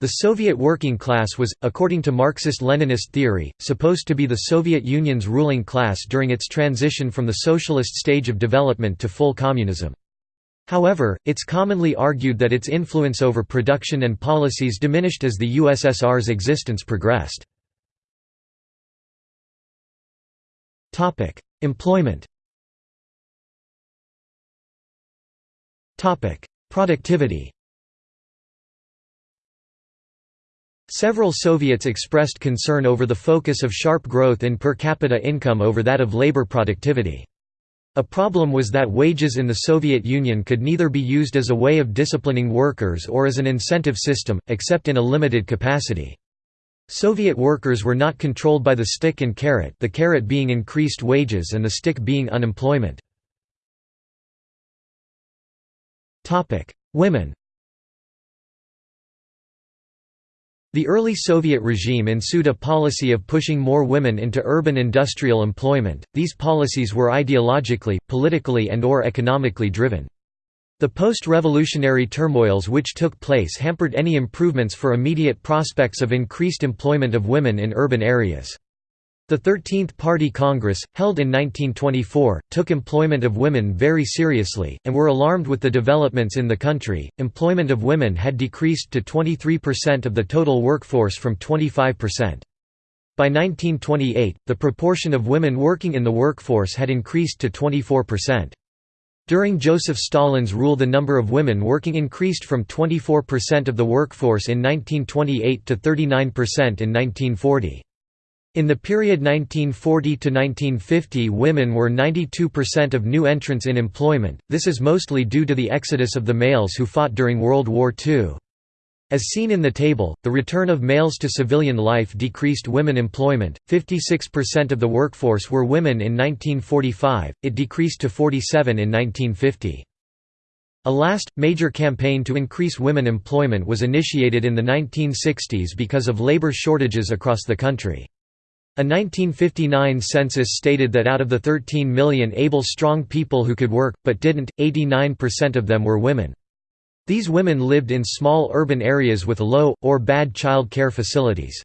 The Soviet working class was, according to Marxist-Leninist theory, supposed to be the Soviet Union's ruling class during its transition from the socialist stage of development to full communism. However, it's commonly argued that its influence over production and policies diminished as the USSR's existence progressed. Employment Productivity Several Soviets expressed concern over the focus of sharp growth in per capita income over that of labor productivity. A problem was that wages in the Soviet Union could neither be used as a way of disciplining workers or as an incentive system, except in a limited capacity. Soviet workers were not controlled by the stick and carrot the carrot being increased wages and the stick being unemployment. Women The early Soviet regime ensued a policy of pushing more women into urban industrial employment. These policies were ideologically, politically, and or economically driven. The post-revolutionary turmoils which took place hampered any improvements for immediate prospects of increased employment of women in urban areas. The 13th Party Congress, held in 1924, took employment of women very seriously, and were alarmed with the developments in the country. Employment of women had decreased to 23% of the total workforce from 25%. By 1928, the proportion of women working in the workforce had increased to 24%. During Joseph Stalin's rule the number of women working increased from 24% of the workforce in 1928 to 39% in 1940. In the period 1940 to 1950 women were 92% of new entrants in employment, this is mostly due to the exodus of the males who fought during World War II. As seen in the table, the return of males to civilian life decreased women employment, 56% of the workforce were women in 1945, it decreased to 47 in 1950. A last, major campaign to increase women employment was initiated in the 1960s because of labor shortages across the country. A 1959 census stated that out of the 13 million able strong people who could work, but didn't, 89% of them were women. These women lived in small urban areas with low, or bad child care facilities.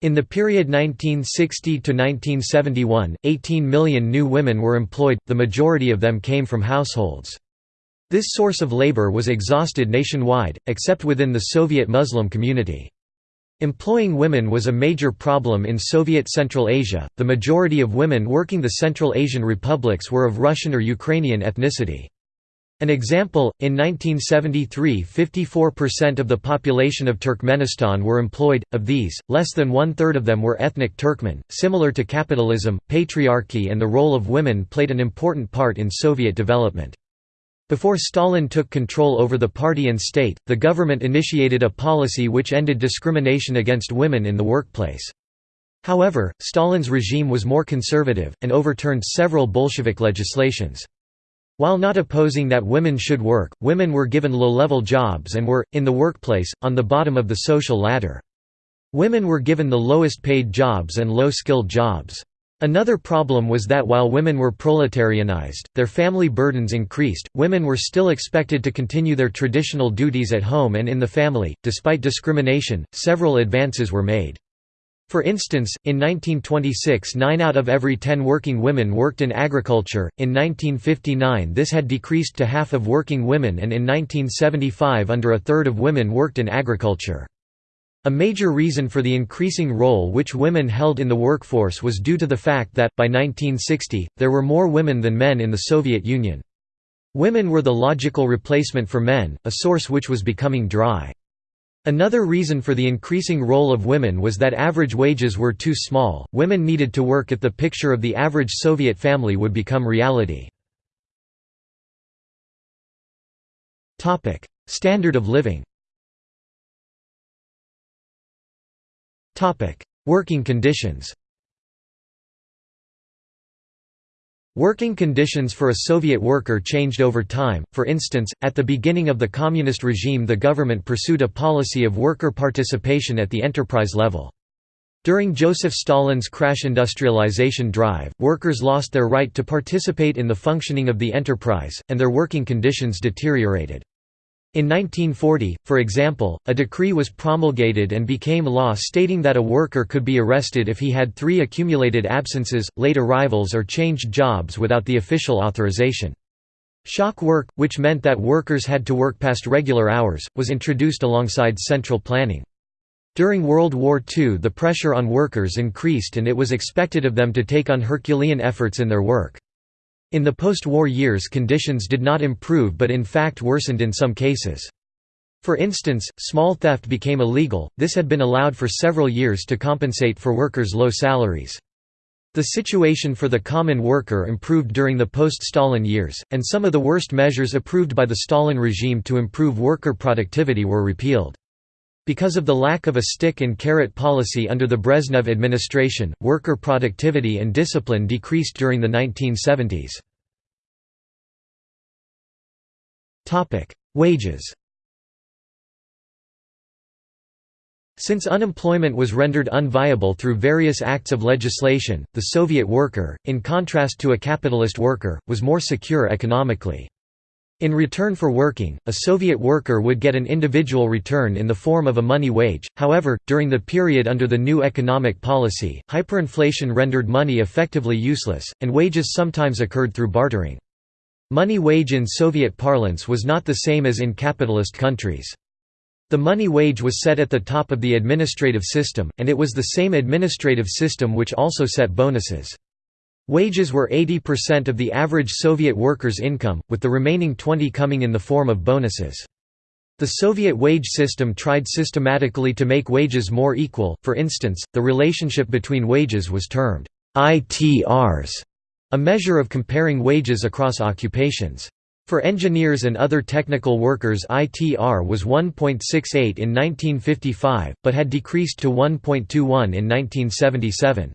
In the period 1960 to 1971, 18 million new women were employed, the majority of them came from households. This source of labor was exhausted nationwide, except within the Soviet Muslim community. Employing women was a major problem in Soviet Central Asia, the majority of women working the Central Asian republics were of Russian or Ukrainian ethnicity. An example, in 1973 54% of the population of Turkmenistan were employed, of these, less than one-third of them were ethnic Turkmen. Similar to capitalism, patriarchy and the role of women played an important part in Soviet development. Before Stalin took control over the party and state, the government initiated a policy which ended discrimination against women in the workplace. However, Stalin's regime was more conservative, and overturned several Bolshevik legislations. While not opposing that women should work, women were given low-level jobs and were, in the workplace, on the bottom of the social ladder. Women were given the lowest paid jobs and low-skilled jobs. Another problem was that while women were proletarianized, their family burdens increased. Women were still expected to continue their traditional duties at home and in the family. Despite discrimination, several advances were made. For instance, in 1926 nine out of every ten working women worked in agriculture, in 1959 this had decreased to half of working women and in 1975 under a third of women worked in agriculture. A major reason for the increasing role which women held in the workforce was due to the fact that, by 1960, there were more women than men in the Soviet Union. Women were the logical replacement for men, a source which was becoming dry. Another reason for the increasing role of women was that average wages were too small, women needed to work if the picture of the average Soviet family would become reality. Standard of living Working conditions Working conditions for a Soviet worker changed over time, for instance, at the beginning of the communist regime the government pursued a policy of worker participation at the enterprise level. During Joseph Stalin's crash industrialization drive, workers lost their right to participate in the functioning of the enterprise, and their working conditions deteriorated. In 1940, for example, a decree was promulgated and became law stating that a worker could be arrested if he had three accumulated absences, late arrivals or changed jobs without the official authorization. Shock work, which meant that workers had to work past regular hours, was introduced alongside central planning. During World War II the pressure on workers increased and it was expected of them to take on Herculean efforts in their work. In the post-war years conditions did not improve but in fact worsened in some cases. For instance, small theft became illegal, this had been allowed for several years to compensate for workers' low salaries. The situation for the common worker improved during the post-Stalin years, and some of the worst measures approved by the Stalin regime to improve worker productivity were repealed. Because of the lack of a stick-and-carrot policy under the Brezhnev administration, worker productivity and discipline decreased during the 1970s. Wages Since unemployment was rendered unviable through various acts of legislation, the Soviet worker, in contrast to a capitalist worker, was more secure economically. In return for working, a Soviet worker would get an individual return in the form of a money wage, however, during the period under the new economic policy, hyperinflation rendered money effectively useless, and wages sometimes occurred through bartering. Money wage in Soviet parlance was not the same as in capitalist countries. The money wage was set at the top of the administrative system, and it was the same administrative system which also set bonuses. Wages were 80% of the average Soviet worker's income, with the remaining 20 coming in the form of bonuses. The Soviet wage system tried systematically to make wages more equal, for instance, the relationship between wages was termed ITRs, a measure of comparing wages across occupations. For engineers and other technical workers ITR was 1.68 in 1955, but had decreased to 1.21 in 1977.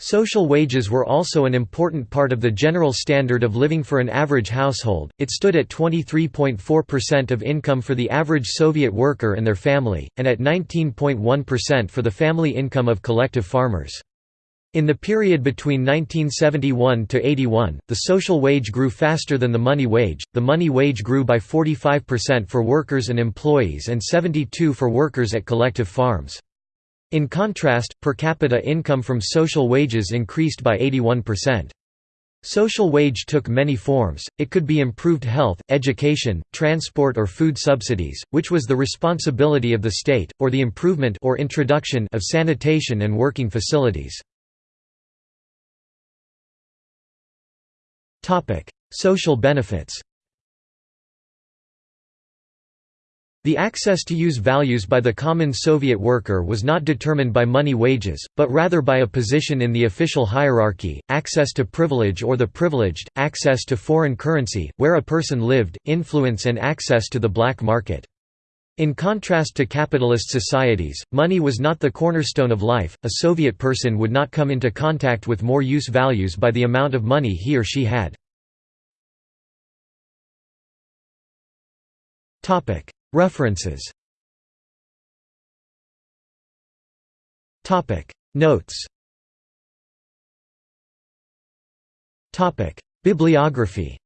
Social wages were also an important part of the general standard of living for an average household, it stood at 23.4% of income for the average Soviet worker and their family, and at 19.1% for the family income of collective farmers. In the period between 1971 to 81, the social wage grew faster than the money wage. The money wage grew by 45% for workers and employees and 72 for workers at collective farms. In contrast, per capita income from social wages increased by 81%. Social wage took many forms, it could be improved health, education, transport or food subsidies, which was the responsibility of the state, or the improvement or introduction of sanitation and working facilities. Social benefits The access to use values by the common Soviet worker was not determined by money wages, but rather by a position in the official hierarchy, access to privilege or the privileged, access to foreign currency, where a person lived, influence and access to the black market. In contrast to capitalist societies, money was not the cornerstone of life, a Soviet person would not come into contact with more use values by the amount of money he or she had. References. Topic. Notes. Topic. Bibliography